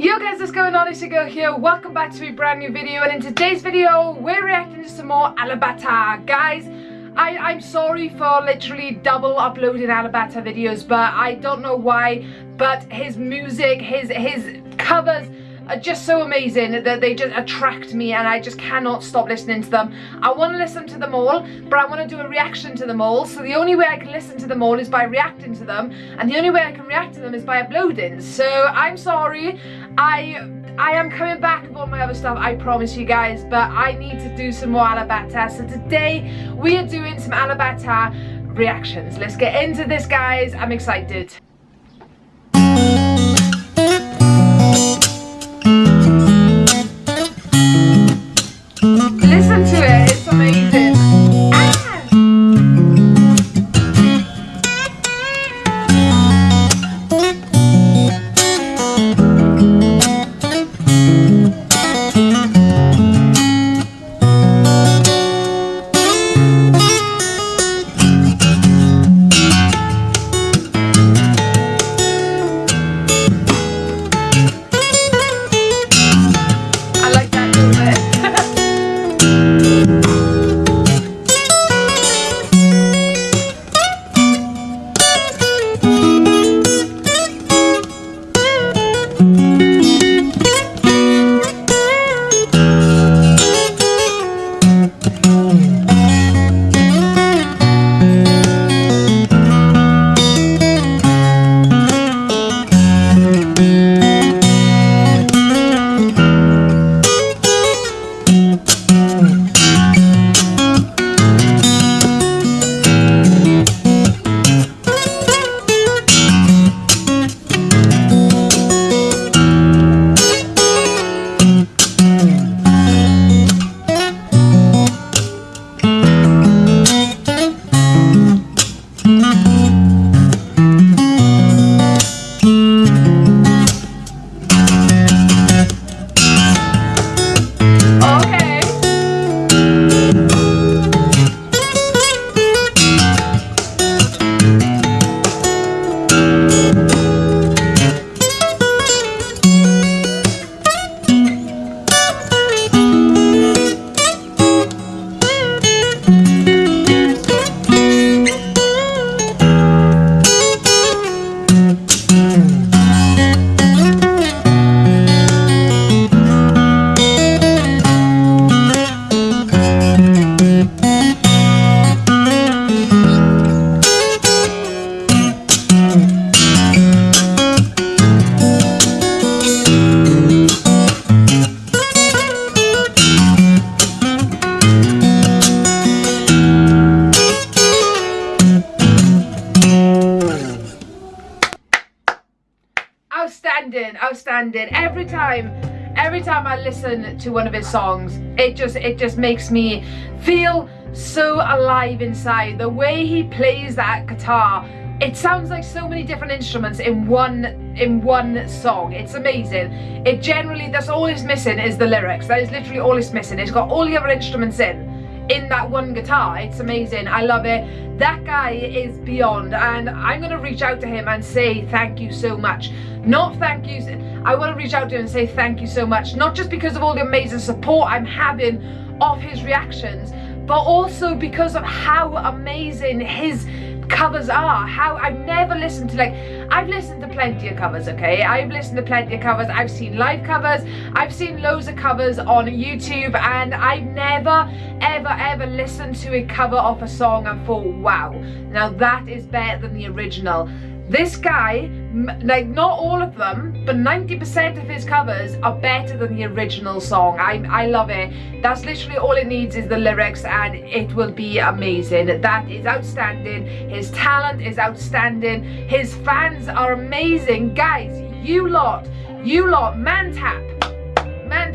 Yo guys, what's going on? It's your girl here. Welcome back to a brand new video and in today's video, we're reacting to some more Alip Ba Ta. Guys, I, I'm sorry for literally double uploading Alip Ba Ta videos, but I don't know why, but his music, his, his covers, are just so amazing that they just attract me and I just cannot stop listening to them. I want to listen to them all, but I want to do a reaction to them all. So the only way I can listen to them all is by reacting to them. And the only way I can react to them is by uploading. So I'm sorry. I I am coming back with all my other stuff, I promise you guys, but I need to do some more Alip Ba Ta. So today we are doing some Alip Ba Ta reactions. Let's get into this guys, I'm excited. Outstanding. Every time, every time I listen to one of his songs, it just, it just makes me feel so alive inside. The way he plays that guitar, it sounds like so many different instruments in one in one song. It's amazing. It generally that's all it's missing is the lyrics. That is literally all it's missing. It's got all the other instruments in in that one guitar. It's amazing. I love it. That guy is beyond and i'm gonna reach out to him and say thank you so much. Not thank you i want to reach out to him and say thank you so much not just because of all the amazing support i'm having of his reactions but also because of how amazing his covers are how I've never listened to like I've listened to plenty of covers okay? I've listened to plenty of covers. I've seen live covers. I've seen loads of covers on YouTube and I've never ever ever listened to a cover of a song and thought wow now that is better than the original this guy, like not all of them, but 90% of his covers are better than the original song. I, I love it. That's literally all it needs is the lyrics and it will be amazing. That is outstanding. His talent is outstanding. His fans are amazing. Guys, you lot, you lot, Mantap, Mantap.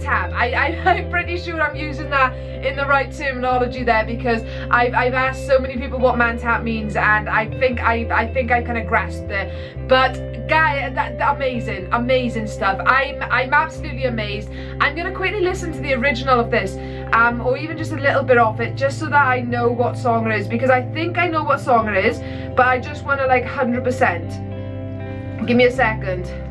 I, I, I'm pretty sure I'm using that in the right terminology there because I've, I've asked so many people what Mantap means and I think I, I think I kind of grasped it. But guy, that, that, amazing, amazing stuff. I'm, I'm absolutely amazed. I'm going to quickly listen to the original of this um, or even just a little bit of it just so that I know what song it is because I think I know what song it is but I just want to like 100%. Give me a second.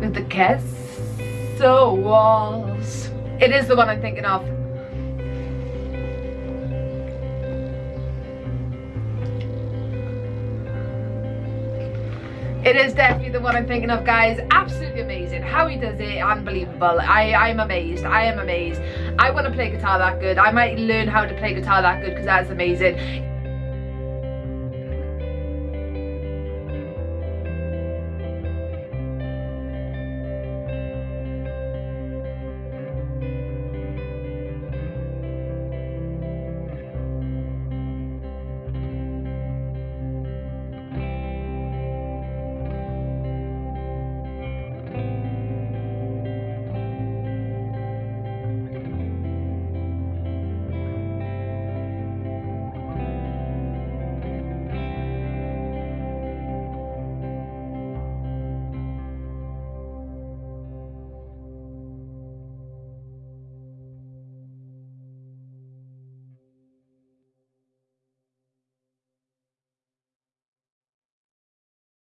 Through the castle walls. It is the one I'm thinking of. It is definitely the one I'm thinking of, guys. Absolutely amazing. How he does it, unbelievable. I, I'm amazed. I am amazed. I want to play guitar that good. I might learn how to play guitar that good because that's amazing.